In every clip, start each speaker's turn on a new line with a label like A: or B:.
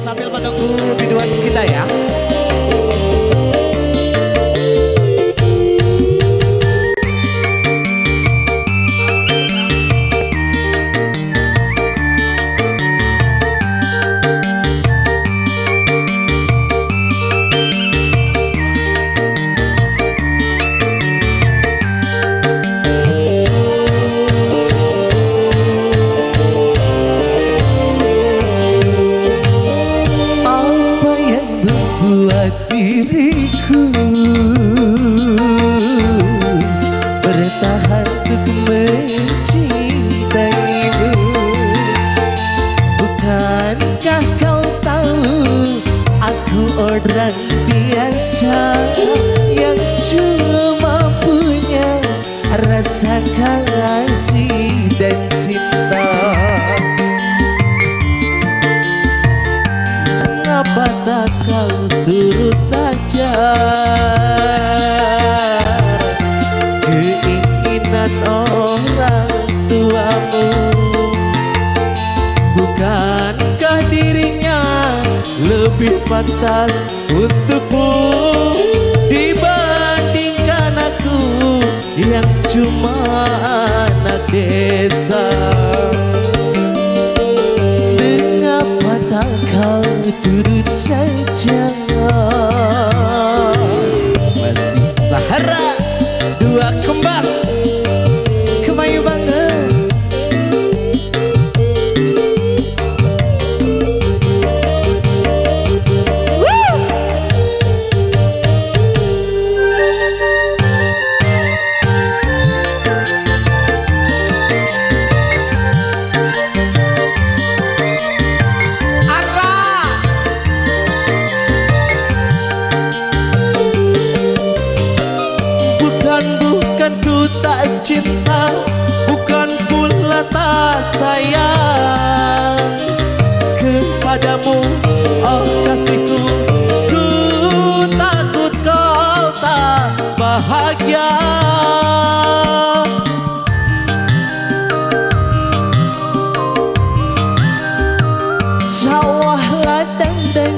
A: sambil menunggu biduan kita ya.
B: Diriku. Bertahan untuk mencintaimu Bukankah kau tahu Aku orang biasa Yang cuma punya Rasa kasih dan cinta lebih pantas untukmu Dibandingkan aku yang cuma anak desa cinta Bukan pula tak sayang. Kepadamu, oh kasihku Ku takut kau tak bahagia. Sawah ladang dan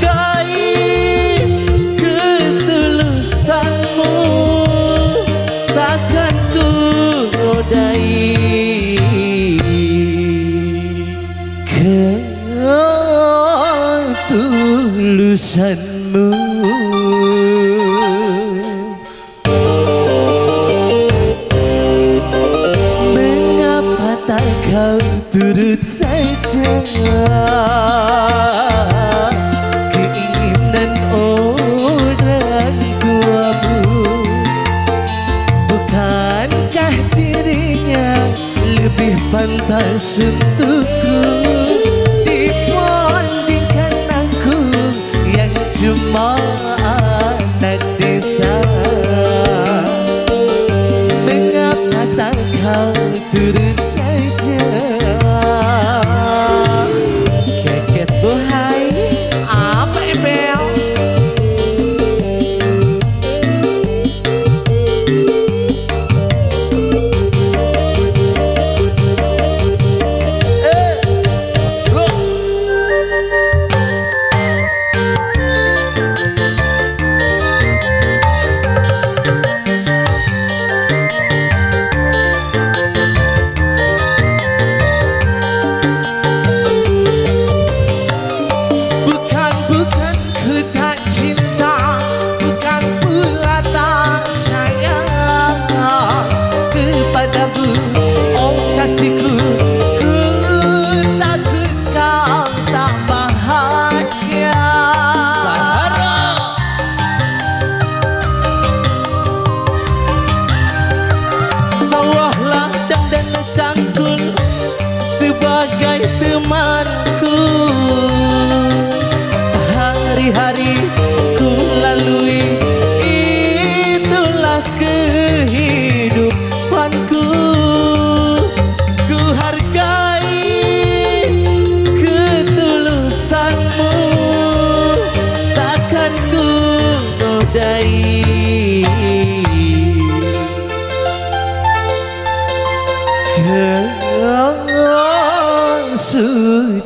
B: hargai ketulusanmu Takkan ku nodai ketulusanmu Mengapa tak kau turut saja lebih pantas untukku Dibandingkan aku yang cuma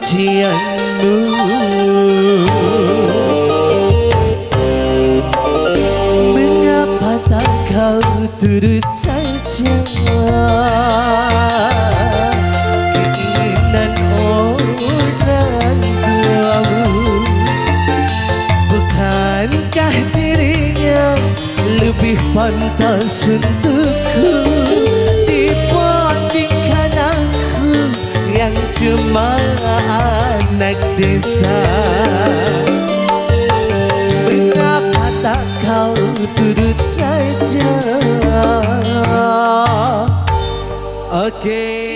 B: kebencianmu Mengapa tak kau turut saja Keinginan orang tuamu Bukankah dirinya lebih pantas untukku cuma anak desa. Mengapa tak kau turut saja. Oke